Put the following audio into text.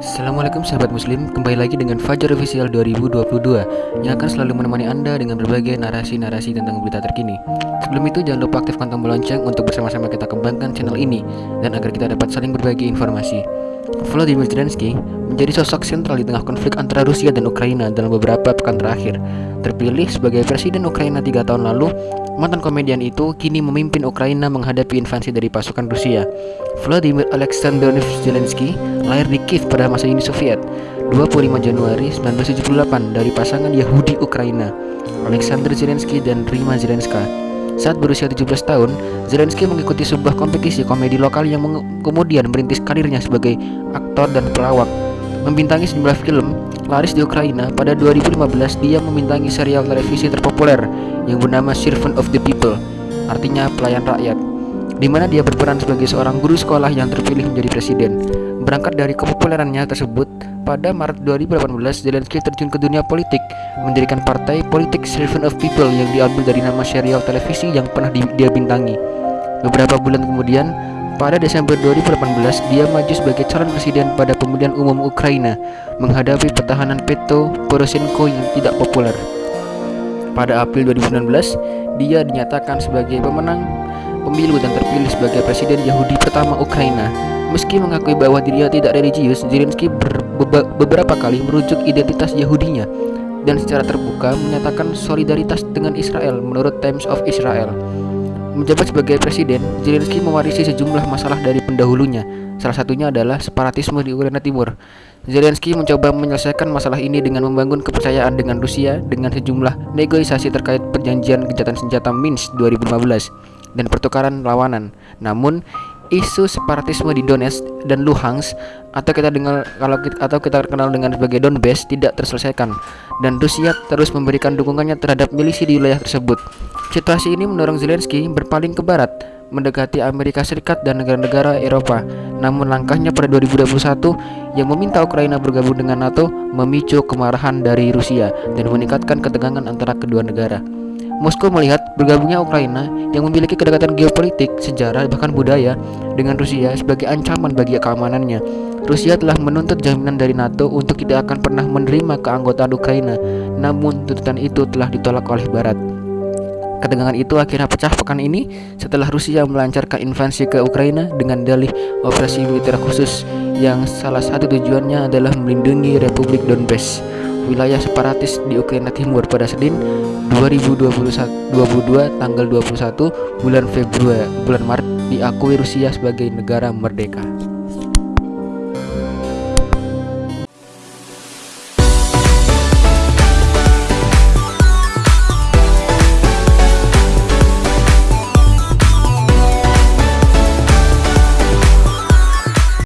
Assalamualaikum sahabat muslim, kembali lagi dengan Fajar Official 2022 Yang akan selalu menemani anda dengan berbagai narasi-narasi tentang berita terkini. Sebelum itu jangan lupa aktifkan tombol lonceng untuk bersama-sama kita kembangkan channel ini Dan agar kita dapat saling berbagi informasi. Volodymyr Zelensky menjadi sosok sentral di tengah konflik antara Rusia dan Ukraina dalam beberapa pekan terakhir. Terpilih sebagai presiden Ukraina tiga tahun lalu, mantan komedian itu kini memimpin Ukraina menghadapi invasi dari pasukan Rusia. Volodymyr Alexandrovich Zelensky lahir di Kiev pada masa Uni Soviet 25 Januari 1978 dari pasangan Yahudi Ukraina, Alexander Zelensky dan Rima Zelenska. Saat berusia 17 tahun, Zelensky mengikuti sebuah kompetisi komedi lokal yang kemudian merintis karirnya sebagai aktor dan pelawak. Membintangi sejumlah film laris di Ukraina, pada 2015 dia membintangi serial televisi terpopuler yang bernama Servant of the People, artinya pelayan rakyat, di mana dia berperan sebagai seorang guru sekolah yang terpilih menjadi presiden. Berangkat dari kepopulerannya tersebut, pada Maret 2018 Zelensky terjun ke dunia politik, mendirikan partai politik Servant of People yang diambil dari nama serial televisi yang pernah di, dia bintangi. Beberapa bulan kemudian, pada Desember 2018 dia maju sebagai calon presiden pada pemilihan umum Ukraina, menghadapi pertahanan Petro Poroshenko yang tidak populer. Pada April 2019, dia dinyatakan sebagai pemenang pemilu dan terpilih sebagai presiden Yahudi pertama Ukraina Meski mengakui bahwa dirinya tidak religius, Zelensky beberapa kali merujuk identitas Yahudinya dan secara terbuka menyatakan solidaritas dengan Israel menurut Times of Israel. Menjabat sebagai presiden, Zelensky mewarisi sejumlah masalah dari pendahulunya. Salah satunya adalah separatisme di Ukraina Timur. Zelensky mencoba menyelesaikan masalah ini dengan membangun kepercayaan dengan Rusia dengan sejumlah negosiasi terkait perjanjian gencatan senjata Minsk 2015 dan pertukaran lawanan. Namun, isu separatisme di Donetsk dan Luhansk atau kita dengar kalau kita, atau kita kenal dengan sebagai Donbass tidak terselesaikan dan Rusia terus memberikan dukungannya terhadap milisi di wilayah tersebut. Situasi ini mendorong Zelensky berpaling ke barat mendekati Amerika Serikat dan negara-negara Eropa. Namun langkahnya pada 2021 yang meminta Ukraina bergabung dengan NATO memicu kemarahan dari Rusia dan meningkatkan ketegangan antara kedua negara. Moskow melihat bergabungnya Ukraina yang memiliki kedekatan geopolitik, sejarah, bahkan budaya dengan Rusia sebagai ancaman bagi keamanannya. Rusia telah menuntut jaminan dari NATO untuk tidak akan pernah menerima keanggotaan Ukraina, namun tuntutan itu telah ditolak oleh Barat. Ketegangan itu akhirnya pecah pekan ini setelah Rusia melancarkan invasi ke Ukraina dengan dalih operasi militer khusus yang salah satu tujuannya adalah melindungi Republik Donbass wilayah separatis di Ukraina Timur pada Senin 2021 22 tanggal 21 bulan Februari bulan Maret diakui Rusia sebagai negara merdeka.